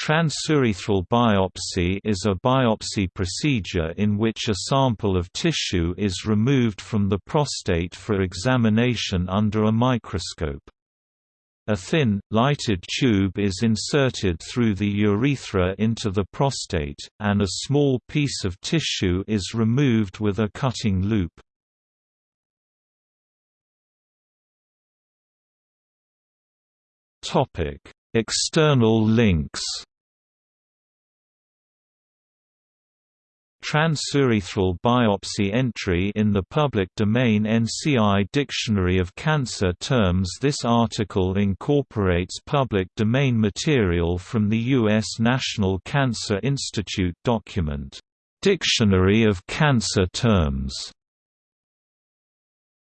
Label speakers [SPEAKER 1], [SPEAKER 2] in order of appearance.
[SPEAKER 1] Transurethral biopsy is a biopsy procedure in which a sample of tissue is removed from the prostate for examination under a microscope. A thin, lighted tube is inserted through the urethra into the prostate, and a small piece of tissue is removed with a cutting loop. External links Transurethral biopsy entry in the public domain NCI Dictionary of Cancer Terms This article incorporates public domain material from the U.S. National Cancer Institute document, "'Dictionary of Cancer Terms'